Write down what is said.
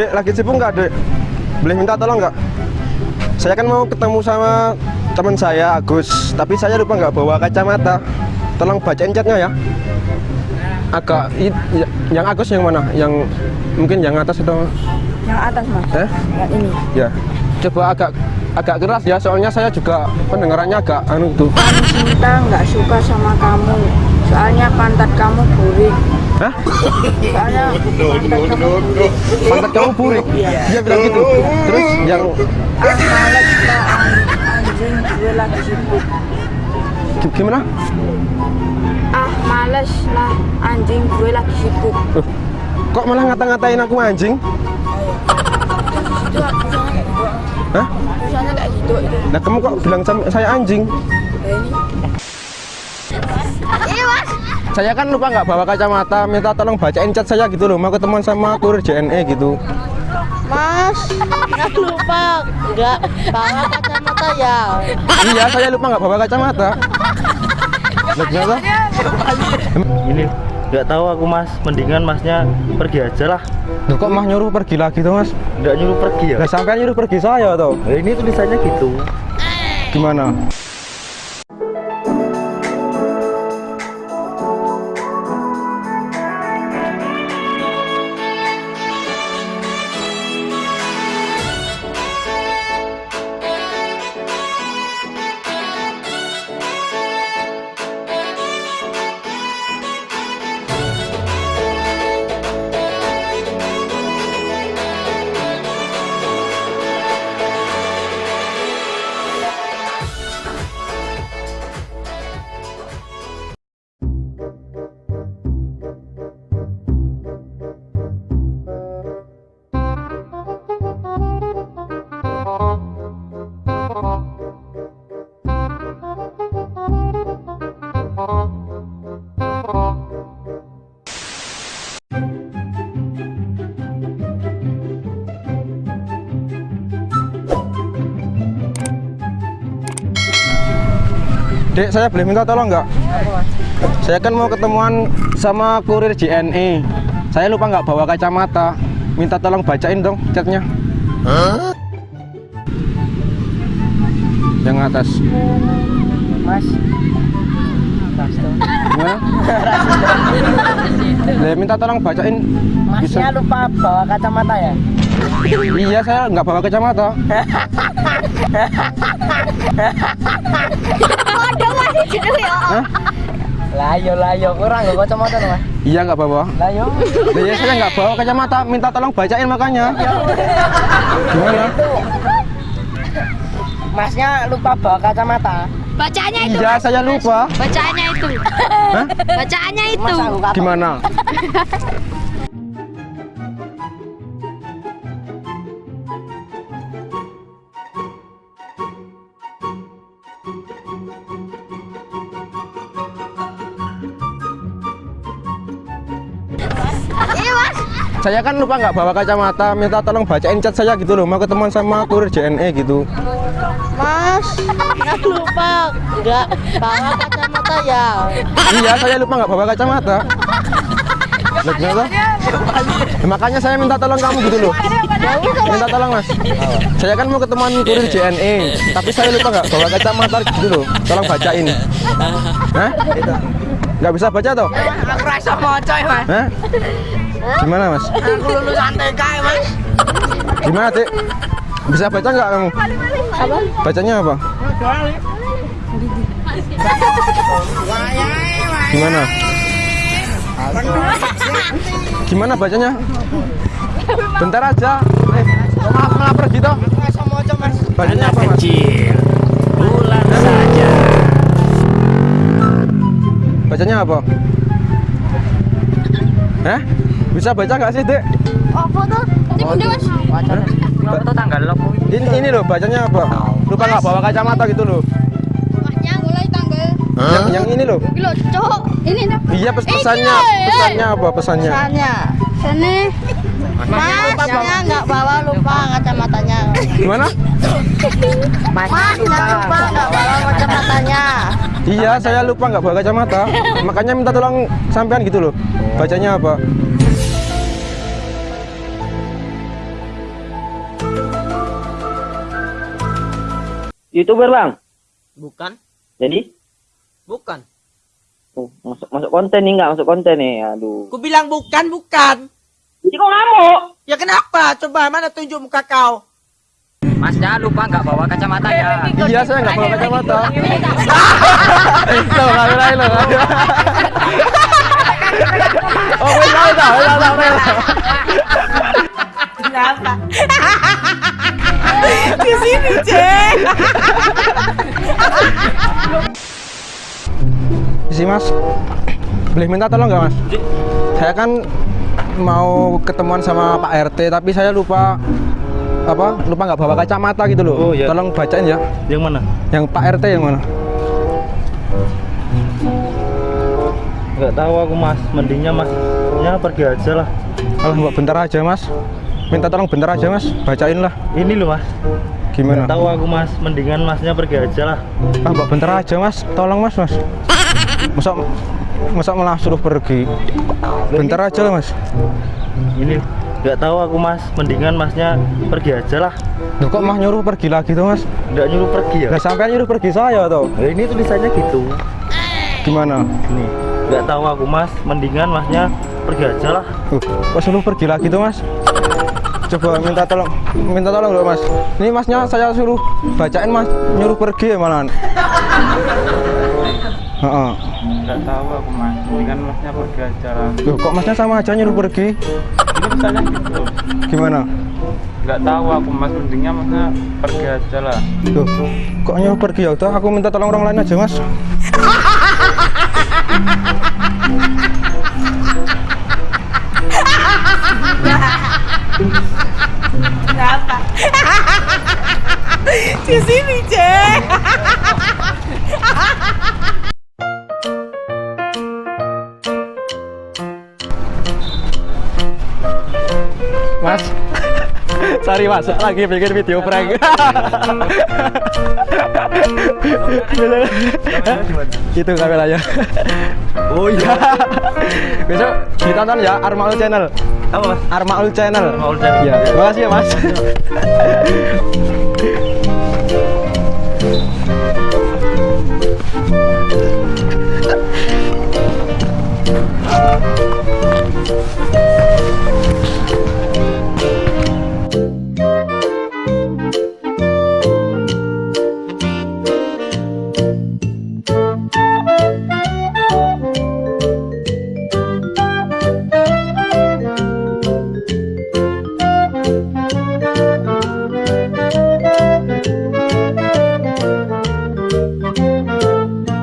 Dek, lagi sibuk nggak, Dek? Boleh minta tolong nggak? Saya kan mau ketemu sama teman saya, Agus. Tapi saya lupa nggak bawa kacamata. Tolong bacain chatnya ya. Agak, i- y- yang Agus yang mana? Yang mungkin yang atas atau Yang atas mas. eh? Yang ini. Ya. Coba agak agak keras ya, soalnya saya juga pendengarannya agak anu tuh. Cinta nggak suka sama kamu. Soalnya pantat kamu burik. Hah? Soalnya pantat kamu burik. Pantat kamu burik? Dia bilang gitu. Terus yang males lah an- anjing gue lagi sibuk. gi- gimana? Ah males lah anjing gue lagi sibuk. Loh, kok malah ngata-ngatain aku anjing? Hah? Tulisannya kayak gitu itu. Nah kamu kok bilang sama saya anjing? Ini. Saya kan lupa nggak bawa kacamata, minta tolong bacain chat saya gitu loh, mau ketemuan sama kurir JNE gitu. Mas, nggak lupa nggak bawa kacamata ya. iya, saya lupa nggak bawa kacamata. Kenapa? ini nggak tahu aku mas mendingan masnya pergi aja lah Loh, kok mah nyuruh pergi lagi tuh mas? nggak nyuruh pergi ya Lah sampai nyuruh pergi saya tuh. Nah, ini tulisannya gitu Gimana? Dek, saya boleh minta tolong nggak? Saya kan mau ketemuan sama kurir JNE. Saya lupa nggak bawa kacamata. Minta tolong bacain dong chatnya. Yang atas. Mas. Lah, minta tolong bacain. Masnya lupa bawa kacamata ya? Iya, saya nggak bawa kacamata. Hah? Layo layo kurang gak kacamata tuh mas. Iya nggak bawa. Layo. Lah, iya, saya nggak bawa kacamata. Minta tolong bacain makanya. Gimana? Masnya lupa bawa kacamata. Bacaannya itu. Iya, saya lupa. Bacaannya itu. Hah? Bacaannya itu. Gimana? Saya kan lupa nggak bawa kacamata, minta tolong bacain chat saya gitu loh, mau ketemuan sama kurir JNE gitu. Mas, nggak lupa nggak bawa kacamata ya. Iya, saya lupa nggak bawa kacamata. Lah, kenapa? Ya, makanya saya minta tolong kamu gitu loh. Minta tolong mas. Saya kan mau ketemuan kurir JNE, tapi saya lupa nggak bawa kacamata gitu loh. Tolong bacain. Hah? Nggak bisa baca toh? Aku rasa mau coy mas. Hah? Gimana mas? Aku lulusan TK mas. Gimana dek? Bisa baca nggak kamu? Bacanya apa? Gimana? Gimana bacanya? Bentar aja. Eh, maaf pergi toh. Coy mas. Bacanya apa mas? bulan saja Bacanya apa? Hah? Bisa baca nggak sih dek? Apa tuh? Ini bunda mas. Hah? Itu tanggal lo. Ini ini loh bacanya apa? Lupa nggak bawa kacamata gitu loh. Maknya mulai tanggal. Yang, yang ini loh. Gila, cowok. Ini nih. Iya pes pesannya, pesannya apa pesannya? Pesannya. Sini. Mas, masnya nggak bawa lupa kacamatanya. Gimana? Mas, nggak lupa nggak bawa kacamatanya. Iya, saya lupa nggak bawa kacamata. Makanya minta tolong sampean gitu loh. Bacanya apa? Youtuber bang Bukan, jadi bukan. oh, masuk masuk konten nih nggak masuk konten nih aduh Ku bilang bukan, bukan. jadi kok ngamuk Ya kenapa? Coba mana tunjuk muka kau? Mas jangan lupa nggak bawa kacamata ya. Iya, saya nggak bawa kacamata. Loh, nggak lain loh. Oh, tahu, tahu, tahu, tahu. Kenapa? Di sini, Cek. Isi mas, boleh minta tolong nggak mas? Saya kan mau ketemuan sama Pak RT, tapi saya lupa apa? Lupa nggak bawa kacamata gitu loh. Oh, iya. Tolong bacain ya. Yang mana? Yang Pak RT yang mana? Nggak tahu aku mas. Mendingnya masnya pergi aja lah. Alah, mbak bentar aja mas. Minta tolong bentar aja mas, bacain lah. Ini loh mas. Gimana? Nggak tahu aku mas. Mendingan masnya pergi aja lah. Ah, mbak bentar aja mas, tolong mas mas. Masa masa malah suruh pergi. Bentar aja lah mas. Ini nggak tahu aku mas. Mendingan masnya pergi aja lah. Loh, kok mah nyuruh pergi lagi tuh mas? Nggak nyuruh pergi ya? Nggak sampai nyuruh pergi saya tuh. Ya, ini tulisannya gitu. Gimana? Nih, nggak tahu aku mas. Mendingan masnya pergi aja lah. Uh, kok suruh pergi lagi tuh mas? Coba minta tolong, minta tolong loh mas. Ini masnya saya suruh bacain mas, nyuruh pergi ya malahan. Heeh. Nggak tahu aku mas, mendingan masnya pergi aja lah. Loh, kok masnya sama aja nyuruh pergi? Ini misalnya gitu. Gimana? Nggak tahu aku mas, mendingnya masnya pergi aja lah. Loh, kok nyuruh pergi ya? Udah, aku minta tolong orang lain aja mas. Kenapa? Di sini, Cek. sorry mas, lagi bikin video prank. Itu kameranya. Oh iya. Besok ditonton ya Armaul Channel. Apa mas? Armaul Channel. Armaul Channel. Ya, terima kasih ya mas.